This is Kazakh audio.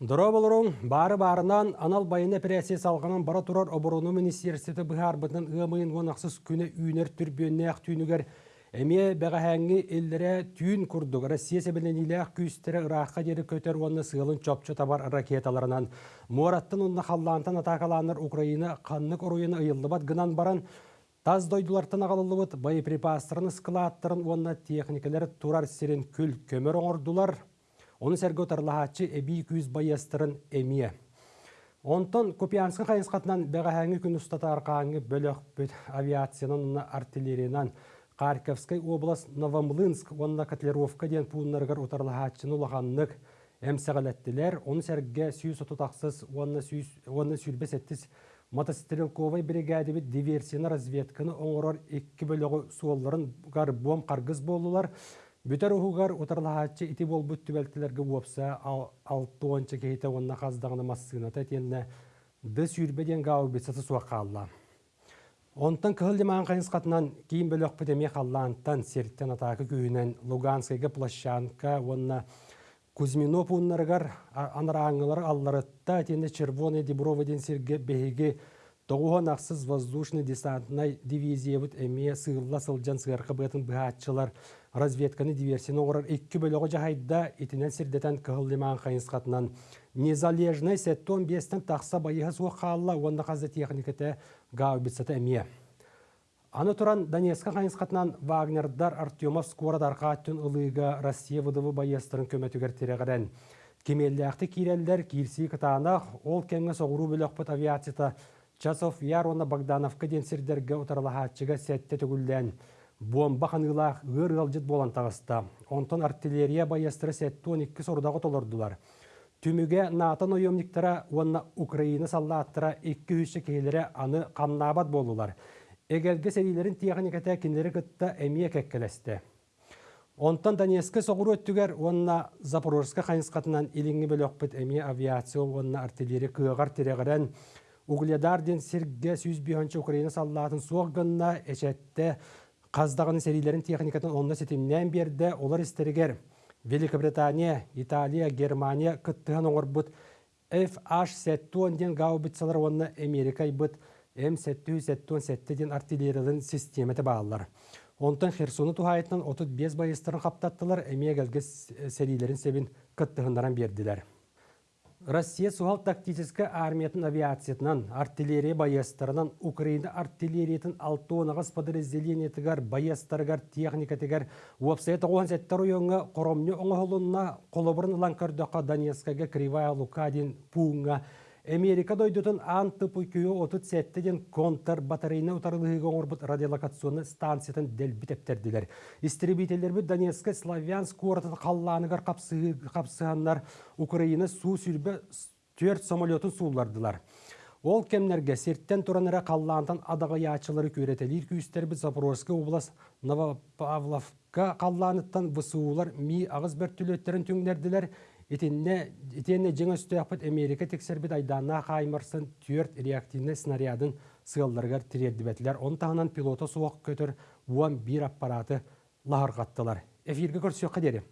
Дұры болырың, бары барынан анал байына прессе салғанын бара тұрар оборону министерсеті бұхар бұтын ұмайын онақсыз күні үйнер түрбенне ақ түйінігер Әме бәғәһәңі елдері түйін күрдік. Россия сәбілін иләқ күйістері Ираққа дері көтер оны сығылын чопчы табар ракеталарынан. Мораттын ұнна қаллантан атақаланыр Украина қаннық ұруыны ұйылыбат гынан баран Таз дойдулартын ағалылыбыт боеприпастырын складтырын онна техникалар турар сирен күл көмір оңырдулар. Оны сәргі отарлағатчы әбей күйіз байастырын әмие. Онтон Купианскы қайынсқатынан бәғәһәңі күн ұстатар қаңы бөлік авиациянын артиллериянан Харьковской область Новомлынск онна котлировка ден пуыннаргар утарлахатчыны улаханнык әмсәғаләттілер. Оны сәрге сүйіс отутақсыз, оны сүйілбес әттіс мотострелковой бригадебі диверсияны разведканы оңырар екі бөлігі суолларын гарбом қаргыз болулар. Бүтер ұхуғар утарлахатчы ити бол бүт түбәлтілерге уопса алты ончы кейті онна қаздағыны массығыната тенне ды сүйірбеден гау бетсаты суаққалла. Онтан кыһылдымаан қатынан кейін бөлөк пөтеме қаллаантан серттен атакы күйінен Луганскайга площанка, онна Кузьмино пуннаргар анараңылар алларытта тенде червоный деброводен серге беге тоғуған ақсыз воздушный десантный дивизия бұд әме сығылла сылжан сығарқы бұғатын бұғатчылар разведканы диверсияны оғырар екі бөлігі жағайда етінен сірдетен кығылдымаан қатынан незалежный сеттон бестен тақса байыға суық қалла, онда қазды техникеті гау бітсеті әме. Аны тұран Донецка қатынан Вагнердар Артемов скорадар қаттын ұлыға Россия вұдывы байыстырын көметігер терегірен. Кемелләқті кирелдер кирси кытанақ, ол кәңгі соғыру бөліқпіт авиацията Часов яр оны Богдановка денсердерге ұтарлағатчыға сәтті түгілден. Бомба қанылақ ғыр ғалжыт болан тағыста. Онтон артиллерия байыстыры сәтті 12 сордағы толырдылар. Түміге натын ойымниктара онна Украина саллаттыра екі үші кейлері аны қамнабат болулар. Эгерге сәрилерін техниката кендері кытта әмие кәккелесті. Онтан Донецкі соғыру өттігер онна Запорожска қайынсқатынан иліңі бөлі өкпіт әмие авиация онна артиллери күйіғар терегірен Угледар сірге сүйіз бүйінші Украина саллатын соғғынна әшетті қаздағыны сәрилерін техникатын онна сетімнен берді олар істерігер. Великобритания, Италия, Германия кыттыған оңырбыт FH-7 ден гаубитсалар онына Америка бұд М-707 ден артиллериялын системеті бағалар. Онтан Херсоны тухайтынан 35 байыстарын қаптаттылар, әмия gəlгі сәрилерін себін кыттығындаран берділер. Россия суғал тактическі армиятын авиациятынан, артиллерия байыстарынан, Украина артиллериятын алтуынағыз подразделениетігер, байыстарығар, техникатығар, уапсайты оған сәттер ойыңа, қоромны оңығылынна, қолыбырын ланкардаққа Донецкаға, Кривая, Лукадин, Пуңа, Америка дойдутун анты пуйкүйө отут сәттеден контр батарейна утарылығы оңырбыт радиолокационны станциятын дәлбітептерділер. Истребителер бі Донецка, Славянск уортын қалланыгар қапсығаннар Украина су сүрбі төрт самолетын суулардылар. Ол кемнерге серттен тұраныра қаллантан адаға ячылары көретелер күйістер бі Запорожская область Новопавловка қалланыттан высуулар ми ағыз бір түлеттерін. Итенне жеңі үстіяқпыт Америка тексербіт айдана қаймырсын түрт реактивны снарядын тірерді Он тағынан пилота суақ көтір уан бір аппараты лағырғаттылар. Эфирге көрсек қадері.